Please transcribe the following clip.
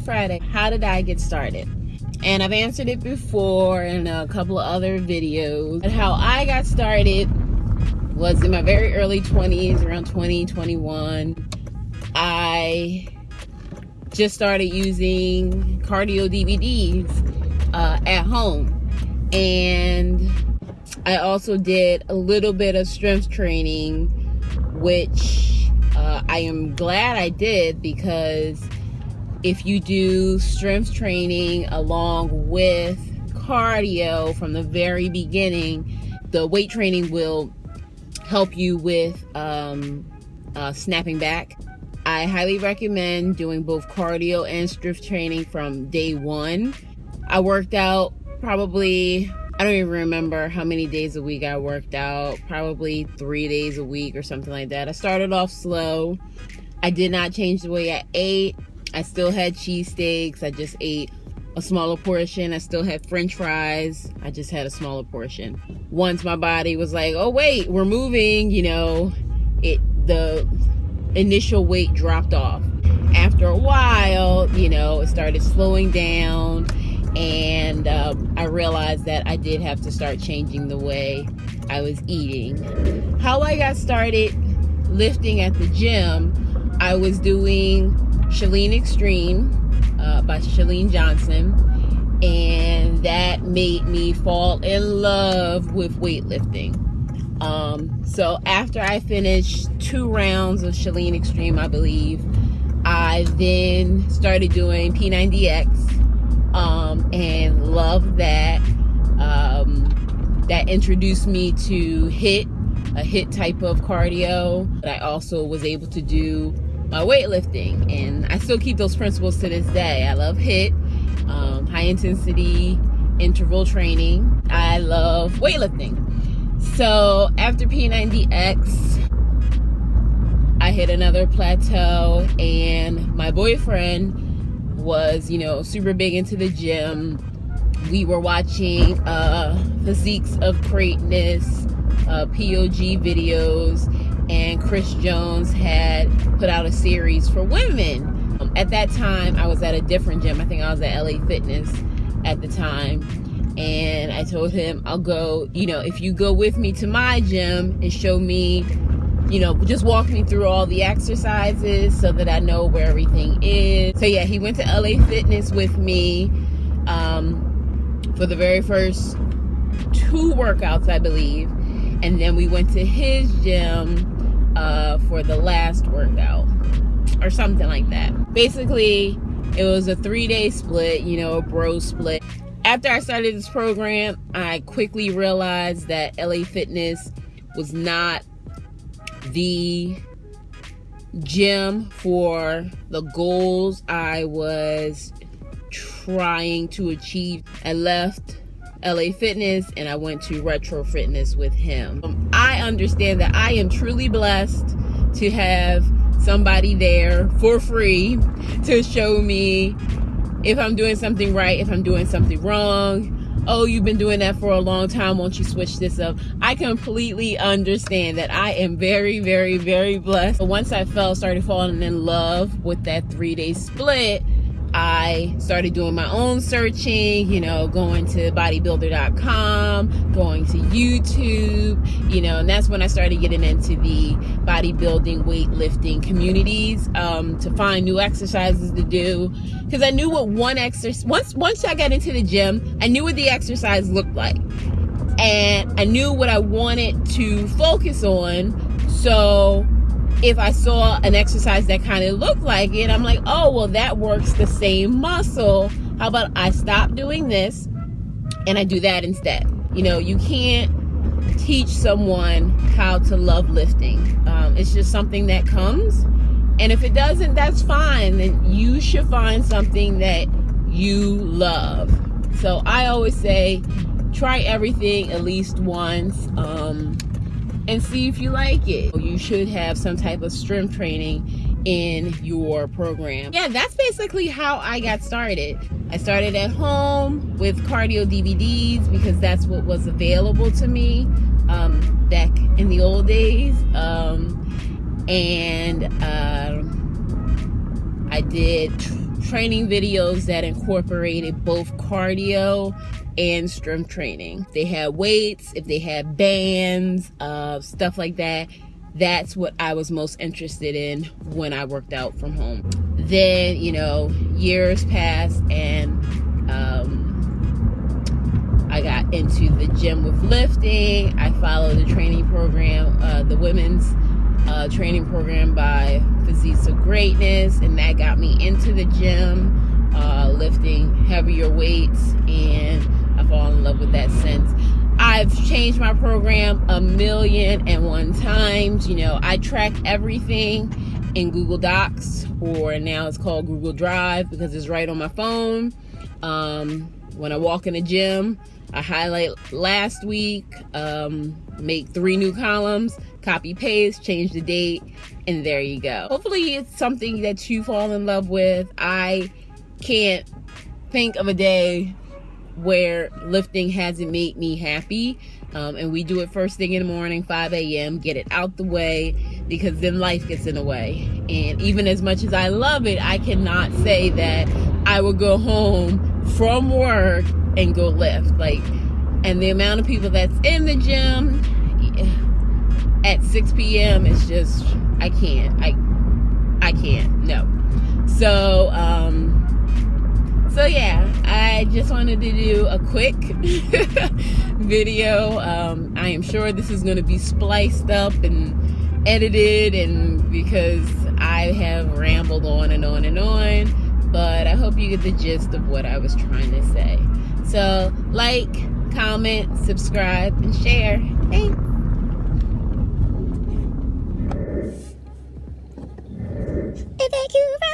Friday. How did I get started? And I've answered it before in a couple of other videos. But how I got started was in my very early 20s, around 20, 21. I just started using cardio DVDs uh, at home. And I also did a little bit of strength training, which uh, I am glad I did because if you do strength training along with cardio from the very beginning, the weight training will help you with um, uh, snapping back. I highly recommend doing both cardio and strength training from day one. I worked out probably, I don't even remember how many days a week I worked out, probably three days a week or something like that. I started off slow. I did not change the way I ate. I still had cheesesteaks. I just ate a smaller portion. I still had french fries. I just had a smaller portion. Once my body was like, oh wait, we're moving, you know, it the initial weight dropped off. After a while, you know, it started slowing down and um, I realized that I did have to start changing the way I was eating. How I got started lifting at the gym, I was doing ChaLEAN Extreme uh, by Chalene Johnson, and that made me fall in love with weightlifting. Um, so after I finished two rounds of ChaLEAN Extreme, I believe, I then started doing P90X um, and loved that. Um, that introduced me to HIIT, a HIIT type of cardio. But I also was able to do my weightlifting and I still keep those principles to this day. I love HIIT, um, high intensity interval training. I love weightlifting. So after P90X, I hit another plateau and my boyfriend was, you know, super big into the gym. We were watching uh, Physiques of Greatness, uh, POG videos, and Chris Jones had put out a series for women. Um, at that time, I was at a different gym. I think I was at LA Fitness at the time. And I told him, I'll go, you know, if you go with me to my gym and show me, you know, just walk me through all the exercises so that I know where everything is. So yeah, he went to LA Fitness with me um, for the very first two workouts, I believe. And then we went to his gym uh, for the last workout or something like that. Basically, it was a three day split, you know, a bro split. After I started this program, I quickly realized that LA Fitness was not the gym for the goals I was trying to achieve. I left LA Fitness and I went to Retro Fitness with him. I understand that I am truly blessed to have somebody there for free to show me if I'm doing something right, if I'm doing something wrong. Oh, you've been doing that for a long time. Won't you switch this up? I completely understand that I am very, very, very blessed. But once I fell, started falling in love with that three day split, I started doing my own searching, you know, going to bodybuilding.com, going to YouTube, you know, and that's when I started getting into the bodybuilding, weightlifting communities um, to find new exercises to do. Because I knew what one exercise, once, once I got into the gym, I knew what the exercise looked like. And I knew what I wanted to focus on. So if I saw an exercise that kind of looked like it, I'm like, oh, well, that works the same muscle. How about I stop doing this and I do that instead? You know, you can't teach someone how to love lifting. Um, it's just something that comes. And if it doesn't, that's fine. Then you should find something that you love. So I always say, try everything at least once. Um, and see if you like it. You should have some type of strength training in your program. Yeah, that's basically how I got started. I started at home with cardio DVDs because that's what was available to me um, back in the old days. Um, and uh, I did training videos that incorporated both cardio and strength training. They had weights, if they had bands, uh, stuff like that. That's what I was most interested in when I worked out from home. Then, you know, years passed and um, I got into the gym with lifting. I followed the training program, uh, the women's uh, training program by Physiques of Greatness, and that got me into the gym, uh, lifting heavier weights, and I fall in love with that since. I've changed my program a million and one times. You know, I track everything in Google Docs, or now it's called Google Drive because it's right on my phone. Um, when I walk in the gym, I highlight last week, um, make three new columns, copy paste, change the date, and there you go. Hopefully it's something that you fall in love with. I can't think of a day where lifting hasn't made me happy. Um, and we do it first thing in the morning, 5 a.m., get it out the way because then life gets in the way. And even as much as I love it, I cannot say that I will go home from work and go lift. Like, and the amount of people that's in the gym at 6 p.m. is just, I can't. I, I can't. No. So, um, so yeah, I just wanted to do a quick video. Um, I am sure this is going to be spliced up and edited, and because I have rambled on and on and on, but I hope you get the gist of what I was trying to say. So, like, comment, subscribe, and share. Thanks. Thank you